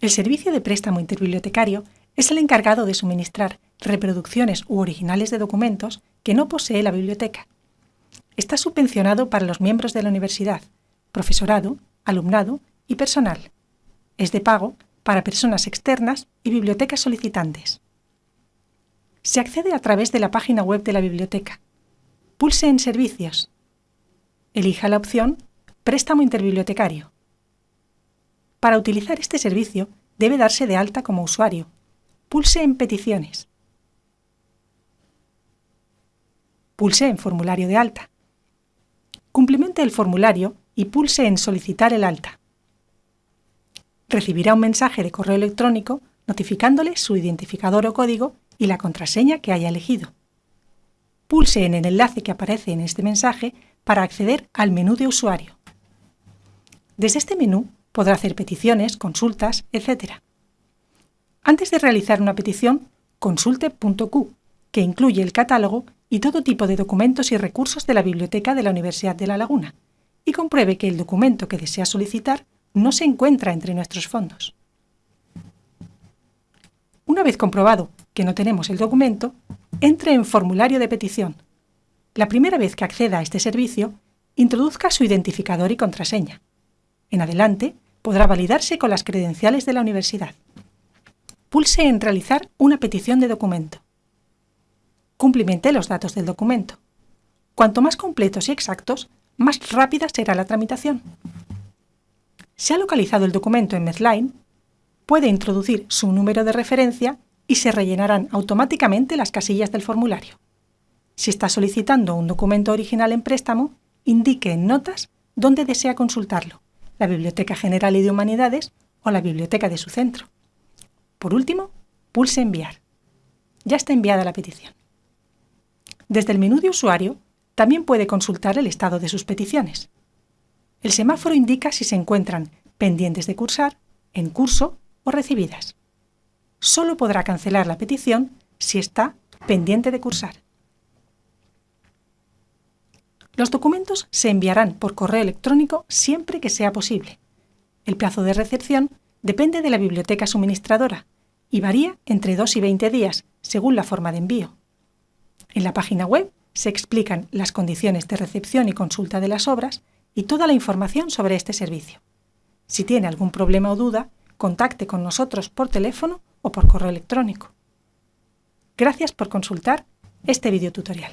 El servicio de préstamo interbibliotecario es el encargado de suministrar reproducciones u originales de documentos que no posee la biblioteca. Está subvencionado para los miembros de la universidad, profesorado, alumnado y personal. Es de pago para personas externas y bibliotecas solicitantes. Se accede a través de la página web de la biblioteca. Pulse en Servicios. Elija la opción Préstamo interbibliotecario. Para utilizar este servicio debe darse de alta como usuario. Pulse en Peticiones. Pulse en Formulario de alta. Cumplimente el formulario y pulse en Solicitar el alta. Recibirá un mensaje de correo electrónico notificándole su identificador o código y la contraseña que haya elegido. Pulse en el enlace que aparece en este mensaje para acceder al menú de usuario. Desde este menú podrá hacer peticiones, consultas, etc. Antes de realizar una petición, consulte.q, que incluye el catálogo y todo tipo de documentos y recursos de la Biblioteca de la Universidad de La Laguna, y compruebe que el documento que desea solicitar no se encuentra entre nuestros fondos. Una vez comprobado que no tenemos el documento, entre en formulario de petición. La primera vez que acceda a este servicio, introduzca su identificador y contraseña. En adelante, podrá validarse con las credenciales de la universidad. Pulse en Realizar una petición de documento. Cumplimente los datos del documento. Cuanto más completos y exactos, más rápida será la tramitación. Si ha localizado el documento en Medline, puede introducir su número de referencia y se rellenarán automáticamente las casillas del formulario. Si está solicitando un documento original en préstamo, indique en notas dónde desea consultarlo, la Biblioteca General y de Humanidades o la biblioteca de su centro. Por último, pulse Enviar. Ya está enviada la petición. Desde el menú de usuario, también puede consultar el estado de sus peticiones. El semáforo indica si se encuentran pendientes de cursar, en curso o recibidas. Solo podrá cancelar la petición si está pendiente de cursar. Los documentos se enviarán por correo electrónico siempre que sea posible. El plazo de recepción depende de la biblioteca suministradora y varía entre 2 y 20 días, según la forma de envío. En la página web se explican las condiciones de recepción y consulta de las obras y toda la información sobre este servicio. Si tiene algún problema o duda, contacte con nosotros por teléfono o por correo electrónico. Gracias por consultar este video tutorial.